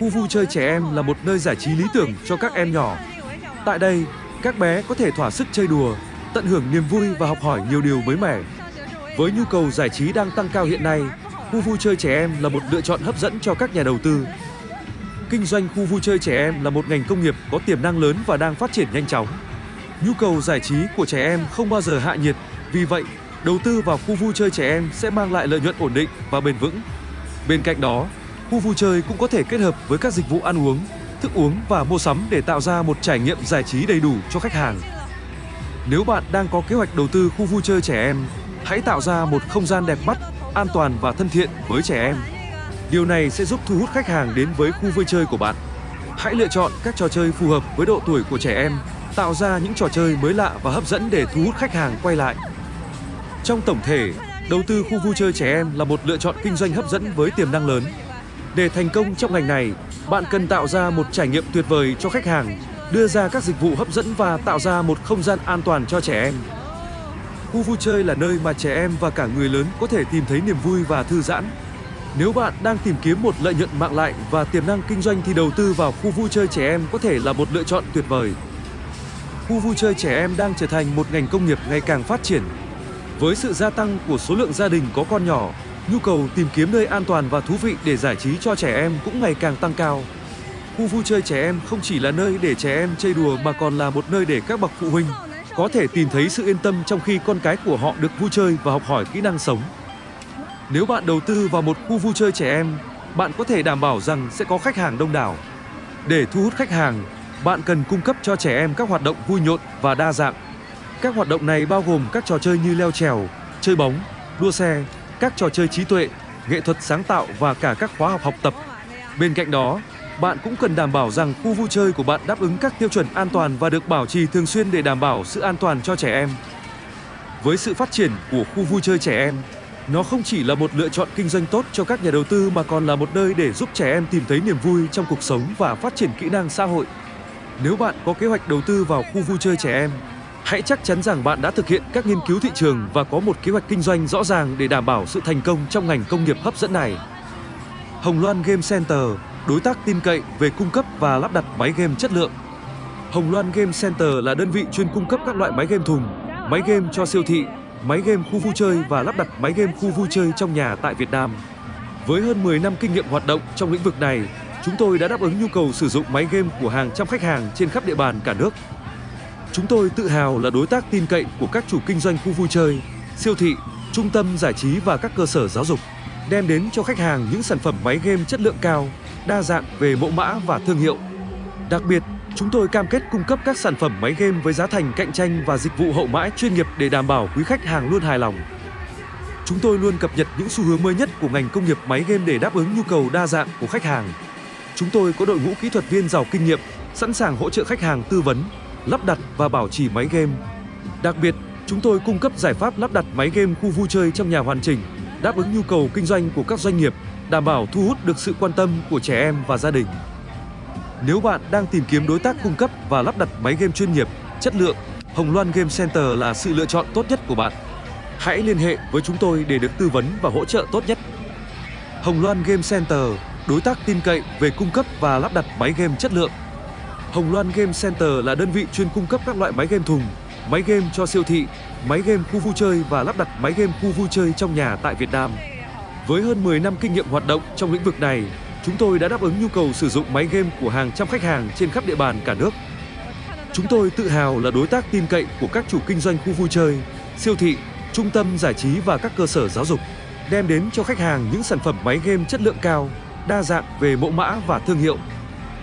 Khu vui chơi trẻ em là một nơi giải trí lý tưởng cho các em nhỏ. Tại đây, các bé có thể thỏa sức chơi đùa, tận hưởng niềm vui và học hỏi nhiều điều mới mẻ. Với nhu cầu giải trí đang tăng cao hiện nay, khu vui chơi trẻ em là một lựa chọn hấp dẫn cho các nhà đầu tư. Kinh doanh khu vui chơi trẻ em là một ngành công nghiệp có tiềm năng lớn và đang phát triển nhanh chóng. Nhu cầu giải trí của trẻ em không bao giờ hạ nhiệt, vì vậy, đầu tư vào khu vui chơi trẻ em sẽ mang lại lợi nhuận ổn định và bền vững. Bên cạnh đó, khu vui chơi cũng có thể kết hợp với các dịch vụ ăn uống, thức uống và mua sắm để tạo ra một trải nghiệm giải trí đầy đủ cho khách hàng. Nếu bạn đang có kế hoạch đầu tư khu vui chơi trẻ em, hãy tạo ra một không gian đẹp mắt, an toàn và thân thiện với trẻ em. Điều này sẽ giúp thu hút khách hàng đến với khu vui chơi của bạn. Hãy lựa chọn các trò chơi phù hợp với độ tuổi của trẻ em, tạo ra những trò chơi mới lạ và hấp dẫn để thu hút khách hàng quay lại. Trong tổng thể, đầu tư khu vui chơi trẻ em là một lựa chọn kinh doanh hấp dẫn với tiềm năng lớn. Để thành công trong ngành này, bạn cần tạo ra một trải nghiệm tuyệt vời cho khách hàng, đưa ra các dịch vụ hấp dẫn và tạo ra một không gian an toàn cho trẻ em. Khu vui chơi là nơi mà trẻ em và cả người lớn có thể tìm thấy niềm vui và thư giãn. Nếu bạn đang tìm kiếm một lợi nhuận mạng lại và tiềm năng kinh doanh thì đầu tư vào khu vui chơi trẻ em có thể là một lựa chọn tuyệt vời. Khu vui chơi trẻ em đang trở thành một ngành công nghiệp ngày càng phát triển. Với sự gia tăng của số lượng gia đình có con nhỏ, nhu cầu tìm kiếm nơi an toàn và thú vị để giải trí cho trẻ em cũng ngày càng tăng cao. Khu vui chơi trẻ em không chỉ là nơi để trẻ em chơi đùa mà còn là một nơi để các bậc phụ huynh có thể tìm thấy sự yên tâm trong khi con cái của họ được vui chơi và học hỏi kỹ năng sống. Nếu bạn đầu tư vào một khu vui chơi trẻ em, bạn có thể đảm bảo rằng sẽ có khách hàng đông đảo. Để thu hút khách hàng, bạn cần cung cấp cho trẻ em các hoạt động vui nhộn và đa dạng. Các hoạt động này bao gồm các trò chơi như leo trèo, chơi bóng, đua xe, các trò chơi trí tuệ, nghệ thuật sáng tạo và cả các khóa học học tập. Bên cạnh đó, bạn cũng cần đảm bảo rằng khu vui chơi của bạn đáp ứng các tiêu chuẩn an toàn và được bảo trì thường xuyên để đảm bảo sự an toàn cho trẻ em. Với sự phát triển của khu vui chơi trẻ em, nó không chỉ là một lựa chọn kinh doanh tốt cho các nhà đầu tư mà còn là một nơi để giúp trẻ em tìm thấy niềm vui trong cuộc sống và phát triển kỹ năng xã hội. Nếu bạn có kế hoạch đầu tư vào khu vui chơi trẻ em, hãy chắc chắn rằng bạn đã thực hiện các nghiên cứu thị trường và có một kế hoạch kinh doanh rõ ràng để đảm bảo sự thành công trong ngành công nghiệp hấp dẫn này. Hồng Loan Game Center, đối tác tin cậy về cung cấp và lắp đặt máy game chất lượng. Hồng Loan Game Center là đơn vị chuyên cung cấp các loại máy game thùng, máy game cho siêu thị, máy game khu vui chơi và lắp đặt máy game khu vui chơi trong nhà tại Việt Nam. Với hơn 10 năm kinh nghiệm hoạt động trong lĩnh vực này, chúng tôi đã đáp ứng nhu cầu sử dụng máy game của hàng trăm khách hàng trên khắp địa bàn cả nước. Chúng tôi tự hào là đối tác tin cậy của các chủ kinh doanh khu vui chơi, siêu thị, trung tâm giải trí và các cơ sở giáo dục, đem đến cho khách hàng những sản phẩm máy game chất lượng cao, đa dạng về mẫu mã và thương hiệu. Đặc biệt, chúng tôi cam kết cung cấp các sản phẩm máy game với giá thành cạnh tranh và dịch vụ hậu mãi chuyên nghiệp để đảm bảo quý khách hàng luôn hài lòng. Chúng tôi luôn cập nhật những xu hướng mới nhất của ngành công nghiệp máy game để đáp ứng nhu cầu đa dạng của khách hàng. Chúng tôi có đội ngũ kỹ thuật viên giàu kinh nghiệm, sẵn sàng hỗ trợ khách hàng tư vấn, lắp đặt và bảo trì máy game. Đặc biệt, chúng tôi cung cấp giải pháp lắp đặt máy game khu vui chơi trong nhà hoàn chỉnh, đáp ứng nhu cầu kinh doanh của các doanh nghiệp, đảm bảo thu hút được sự quan tâm của trẻ em và gia đình. Nếu bạn đang tìm kiếm đối tác cung cấp và lắp đặt máy game chuyên nghiệp, chất lượng, Hồng Loan Game Center là sự lựa chọn tốt nhất của bạn. Hãy liên hệ với chúng tôi để được tư vấn và hỗ trợ tốt nhất. Hồng Loan Game Center, đối tác tin cậy về cung cấp và lắp đặt máy game chất lượng. Hồng Loan Game Center là đơn vị chuyên cung cấp các loại máy game thùng, máy game cho siêu thị, máy game khu vui chơi và lắp đặt máy game khu vui chơi trong nhà tại Việt Nam. Với hơn 10 năm kinh nghiệm hoạt động trong lĩnh vực này, chúng tôi đã đáp ứng nhu cầu sử dụng máy game của hàng trăm khách hàng trên khắp địa bàn cả nước. Chúng tôi tự hào là đối tác tin cậy của các chủ kinh doanh khu vui chơi, siêu thị, trung tâm giải trí và các cơ sở giáo dục, đem đến cho khách hàng những sản phẩm máy game chất lượng cao, đa dạng về mẫu mã và thương hiệu.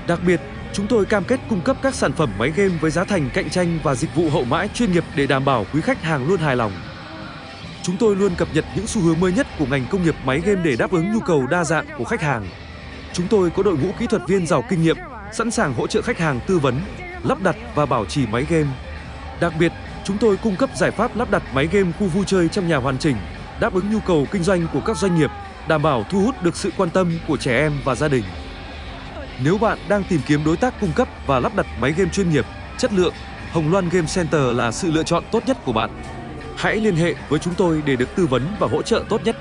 Đặc biệt, chúng tôi cam kết cung cấp các sản phẩm máy game với giá thành cạnh tranh và dịch vụ hậu mãi chuyên nghiệp để đảm bảo quý khách hàng luôn hài lòng. Chúng tôi luôn cập nhật những xu hướng mới nhất của ngành công nghiệp máy game để đáp ứng nhu cầu đa dạng của khách hàng. Chúng tôi có đội ngũ kỹ thuật viên giàu kinh nghiệm, sẵn sàng hỗ trợ khách hàng tư vấn, lắp đặt và bảo trì máy game. Đặc biệt, chúng tôi cung cấp giải pháp lắp đặt máy game khu vui chơi trong nhà hoàn chỉnh, đáp ứng nhu cầu kinh doanh của các doanh nghiệp, đảm bảo thu hút được sự quan tâm của trẻ em và gia đình. Nếu bạn đang tìm kiếm đối tác cung cấp và lắp đặt máy game chuyên nghiệp, chất lượng, Hồng Loan Game Center là sự lựa chọn tốt nhất của bạn. Hãy liên hệ với chúng tôi để được tư vấn và hỗ trợ tốt nhất.